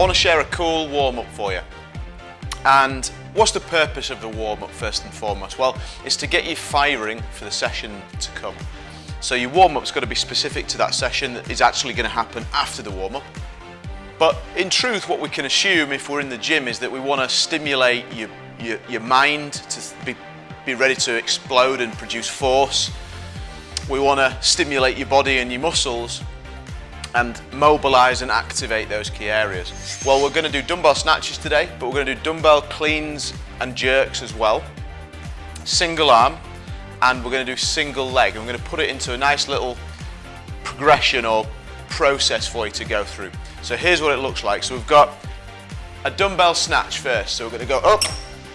want to share a cool warm-up for you. And what's the purpose of the warm-up first and foremost? Well, it's to get you firing for the session to come. So your warm-up's got to be specific to that session that is actually going to happen after the warm-up. But in truth, what we can assume if we're in the gym is that we want to stimulate your, your, your mind to be, be ready to explode and produce force. We want to stimulate your body and your muscles and mobilize and activate those key areas. Well, we're going to do dumbbell snatches today, but we're going to do dumbbell cleans and jerks as well. Single arm, and we're going to do single leg. Going to put it into a nice little progression or process for you to go through. So here's what it looks like. So we've got a dumbbell snatch first. So we're going to go up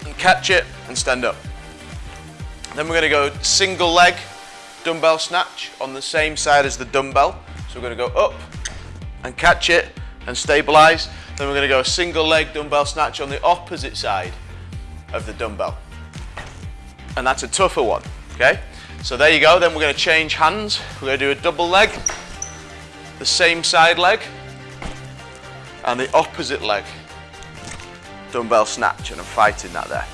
and catch it and stand up. Then we're going to go single leg dumbbell snatch on the same side as the dumbbell. So we're going to go up and catch it and stabilize. Then we're going to go a single leg dumbbell snatch on the opposite side of the dumbbell. And that's a tougher one, okay? So there you go. Then we're going to change hands. We're going to do a double leg, the same side leg, and the opposite leg dumbbell snatch. And I'm fighting that there.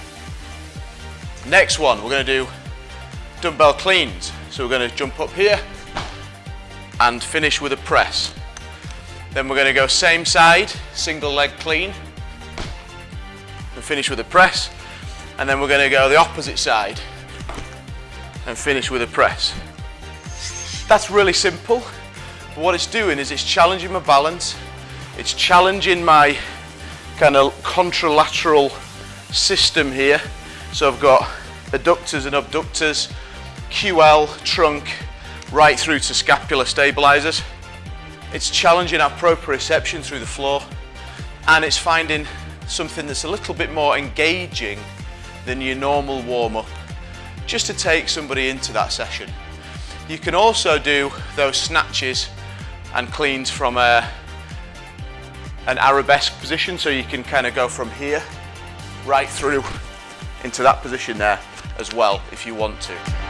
Next one, we're going to do dumbbell cleans. So we're going to jump up here, and finish with a press. Then we're going to go same side, single leg clean, and finish with a press. And then we're going to go the opposite side and finish with a press. That's really simple. But what it's doing is it's challenging my balance. It's challenging my kind of contralateral system here. So I've got adductors and abductors, QL, trunk, right through to scapular stabilizers. It's challenging our proprioception through the floor and it's finding something that's a little bit more engaging than your normal warm-up just to take somebody into that session. You can also do those snatches and cleans from a, an arabesque position so you can kind of go from here right through into that position there as well if you want to.